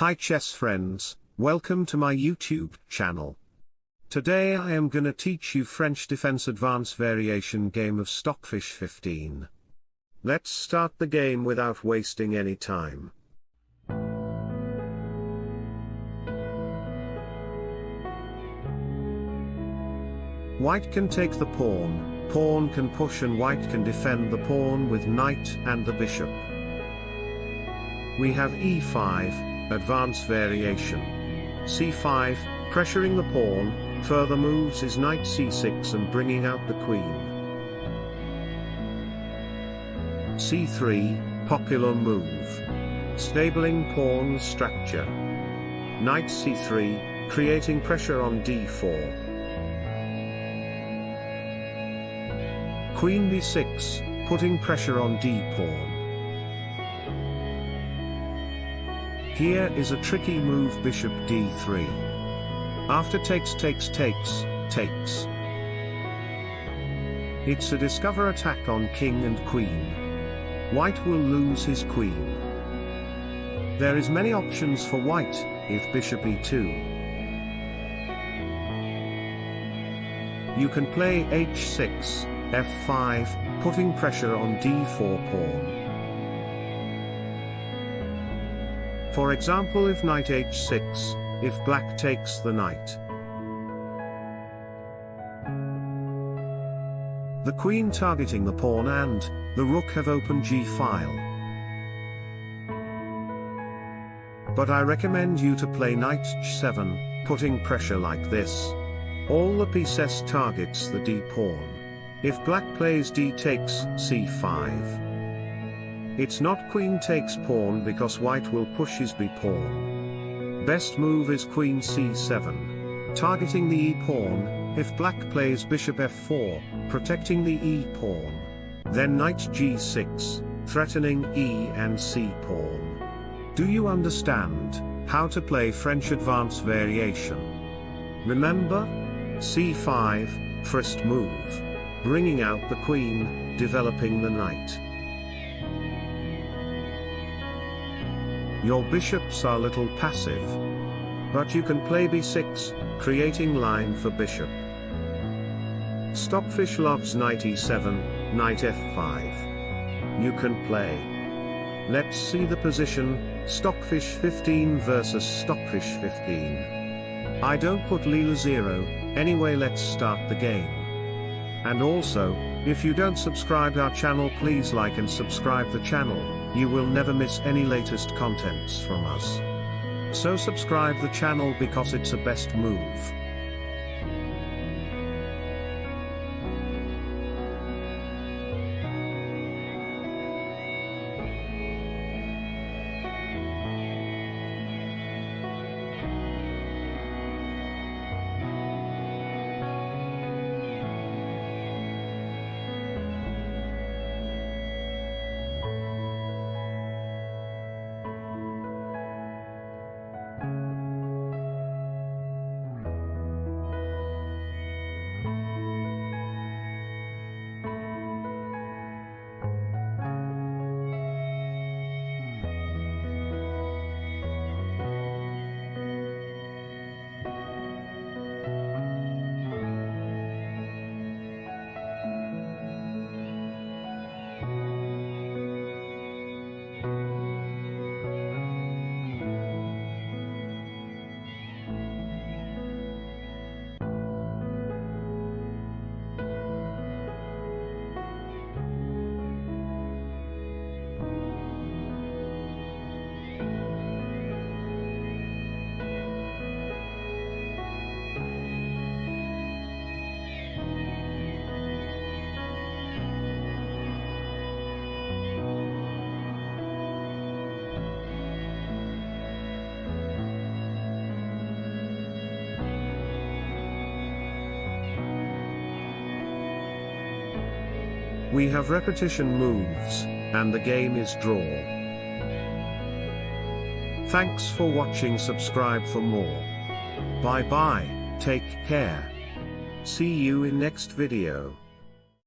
Hi chess friends, welcome to my YouTube channel. Today I am gonna teach you French defense advance variation game of Stockfish 15. Let's start the game without wasting any time. White can take the pawn, pawn can push and white can defend the pawn with knight and the bishop. We have e5, advance variation. c5, pressuring the pawn, further moves is knight c6 and bringing out the queen. c3, popular move. Stabling pawn structure. Knight c3, creating pressure on d4. Queen b6, putting pressure on d-pawn. Here is a tricky move bishop d3. After takes takes takes, takes. It's a discover attack on king and queen. White will lose his queen. There is many options for white, if bishop e2. You can play h6, f5, putting pressure on d4 pawn. For example if knight h6, if black takes the knight. The queen targeting the pawn and, the rook have open g-file. But I recommend you to play knight h7, putting pressure like this. All the pieces targets the d-pawn. If black plays d takes c5. It's not queen takes pawn because white will push his b pawn. Best move is queen c7. Targeting the e pawn, if black plays bishop f4, protecting the e pawn. Then knight g6, threatening e and c pawn. Do you understand how to play French advance variation? Remember? c5, first move bringing out the queen, developing the knight. Your bishops are little passive. But you can play b6, creating line for bishop. Stockfish loves knight e7, knight f5. You can play. Let's see the position, Stockfish 15 versus Stockfish 15. I don't put Leela 0, anyway let's start the game. And also, if you don't subscribe our channel please like and subscribe the channel, you will never miss any latest contents from us. So subscribe the channel because it's a best move. We have repetition moves, and the game is draw. Thanks for watching subscribe for more. Bye bye, take care. See you in next video.